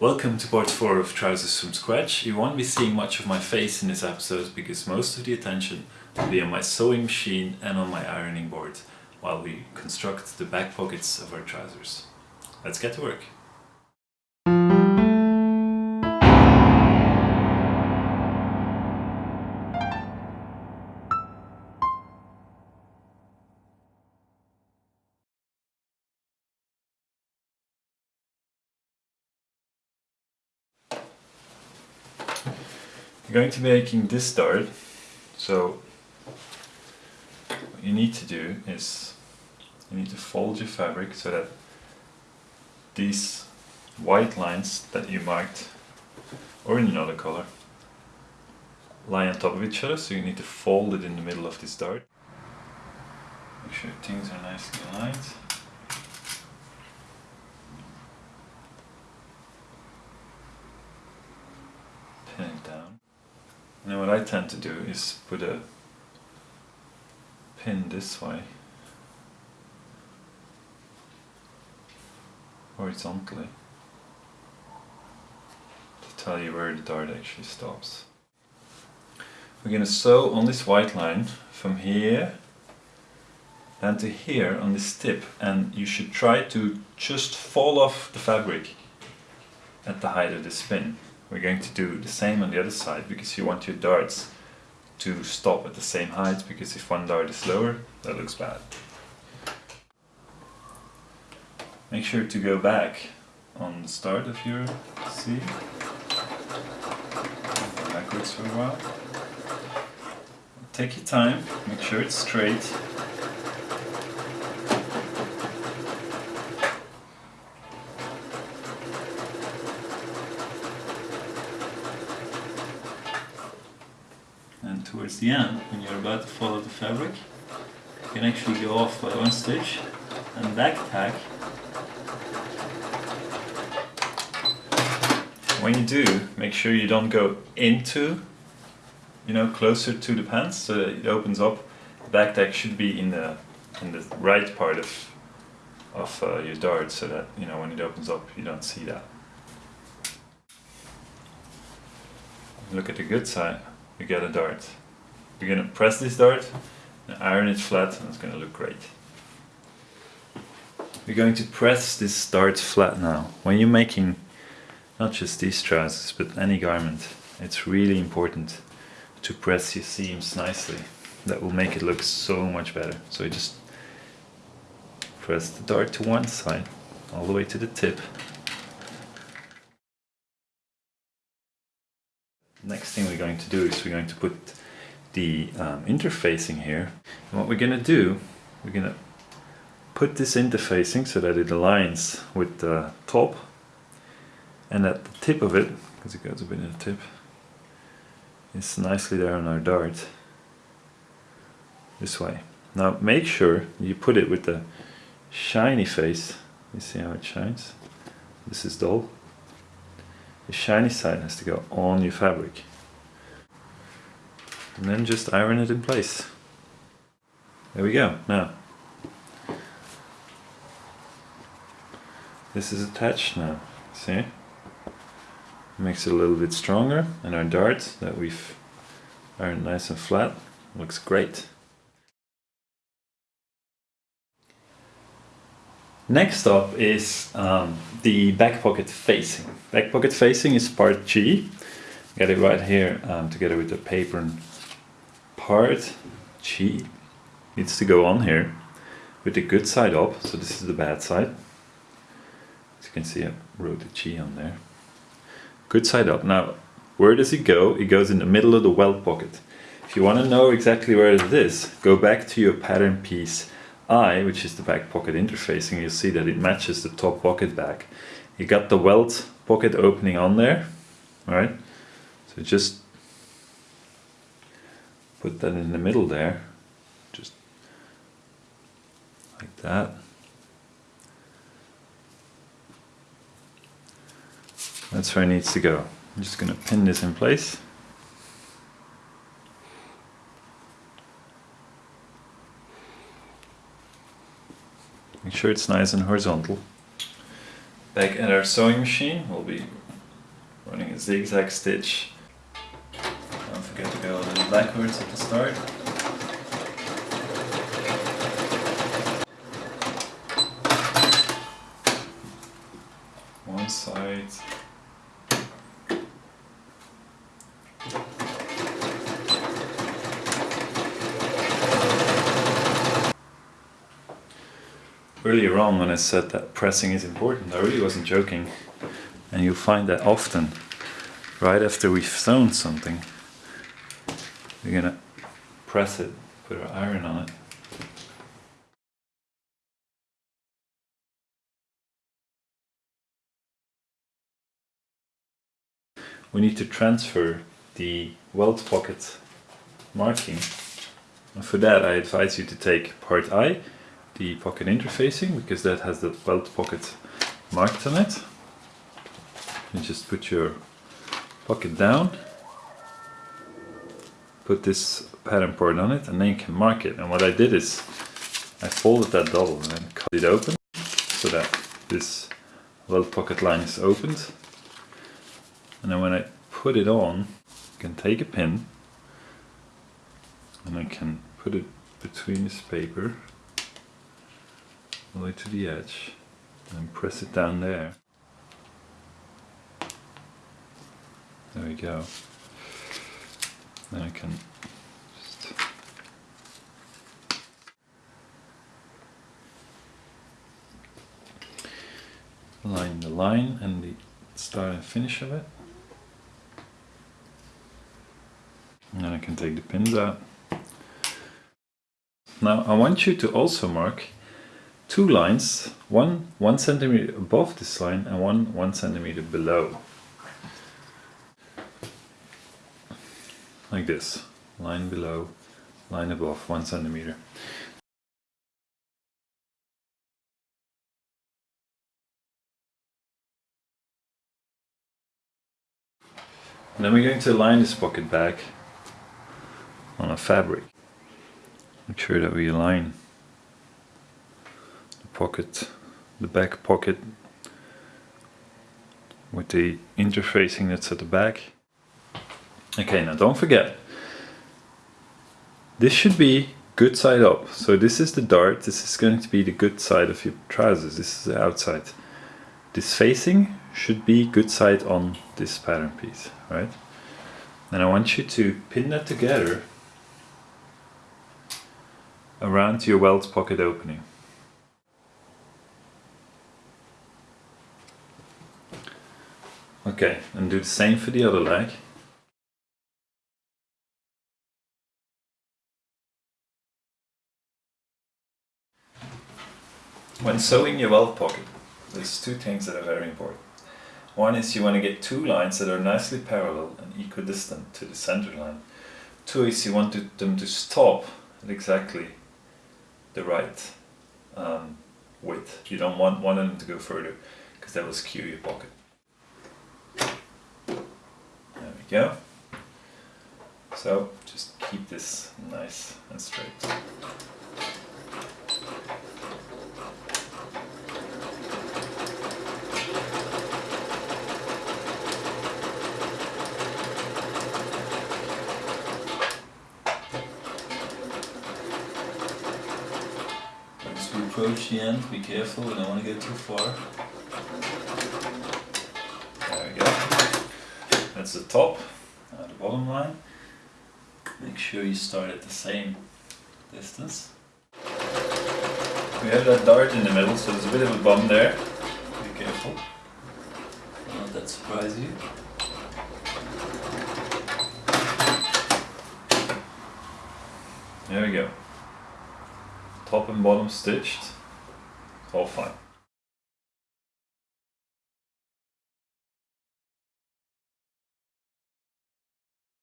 Welcome to part 4 of Trousers from Scratch. You won't be seeing much of my face in this episode because most of the attention will be on my sewing machine and on my ironing board while we construct the back pockets of our trousers. Let's get to work. Going to be making this dart, so what you need to do is you need to fold your fabric so that these white lines that you marked or in another color lie on top of each other so you need to fold it in the middle of this dart. Make sure things are nicely aligned. Pin it down. Now what I tend to do is put a pin this way horizontally to tell you where the dart actually stops. We're going to sew on this white line from here and to here on this tip and you should try to just fall off the fabric at the height of this spin. We're going to do the same on the other side because you want your darts to stop at the same height because if one dart is lower, that looks bad. Make sure to go back on the start of your C. Backwards for a while. Take your time, make sure it's straight. And towards the end, when you're about to follow the fabric, you can actually go off by one stitch and back tack. When you do, make sure you don't go into, you know, closer to the pants so it opens up. The back tack should be in the in the right part of of uh, your dart so that, you know, when it opens up you don't see that. Look at the good side you get a dart. You're going to press this dart and iron it flat and it's going to look great. We're going to press this dart flat now. When you're making not just these trousers but any garment, it's really important to press your seams nicely. That will make it look so much better. So you just press the dart to one side all the way to the tip Next thing we're going to do is we're going to put the um, interfacing here. And what we're going to do, we're going to put this interfacing so that it aligns with the top and at the tip of it, because it goes a bit in the tip, it's nicely there on our dart this way. Now make sure you put it with the shiny face. You see how it shines? This is dull the shiny side has to go on your fabric. And then just iron it in place. There we go, now. This is attached now, see? Makes it a little bit stronger and our dart that we've ironed nice and flat looks great. Next up is um, the back pocket facing. Back pocket facing is part G. Get it right here um, together with the apron part G needs to go on here with the good side up. So this is the bad side. As you can see I wrote the G on there. Good side up. Now where does it go? It goes in the middle of the welt pocket. If you want to know exactly where it is, go back to your pattern piece I, which is the back pocket interfacing, you'll see that it matches the top pocket back. You got the welt pocket opening on there, right? So just put that in the middle there, just like that. That's where it needs to go. I'm just going to pin this in place. Make sure it's nice and horizontal. Back at our sewing machine, we'll be running a zigzag stitch. Don't forget to go a little backwards at the start. One side. Earlier on when I said that pressing is important, I really wasn't joking. And you'll find that often, right after we've sewn something, we're gonna press it, put our iron on it. We need to transfer the welt pocket marking. And for that I advise you to take part I, the pocket interfacing, because that has the welt pocket marked on it. You just put your pocket down, put this pattern part on it, and then you can mark it. And what I did is I folded that double and then cut it open so that this welt pocket line is opened. And then when I put it on, I can take a pin and I can put it between this paper all the way to the edge and press it down there. There we go. Then I can just line the line and the start and finish of it. And then I can take the pins out. Now I want you to also mark two lines, one one centimeter above this line and one one centimeter below. Like this, line below, line above, one centimeter. And then we're going to line this pocket back on a fabric. Make sure that we align pocket, the back pocket with the interfacing that's at the back. Okay, now don't forget, this should be good side up. So this is the dart, this is going to be the good side of your trousers, this is the outside. This facing should be good side on this pattern piece, right? And I want you to pin that together around your welt pocket opening. Okay, and do the same for the other leg. When sewing your welt pocket, there's two things that are very important. One is you want to get two lines that are nicely parallel and equidistant to the center line. Two is you want to, them to stop at exactly the right um, width. You don't want one of them to go further because that will skew your pocket. There we go. So just keep this nice and straight. Approach the end, be careful, we don't want to get too far. There we go. That's the top, now the bottom line. Make sure you start at the same distance. We have that dart in the middle, so there's a bit of a bump there. Be careful. Don't that surprise you. There we go. Top and bottom stitched. All fine.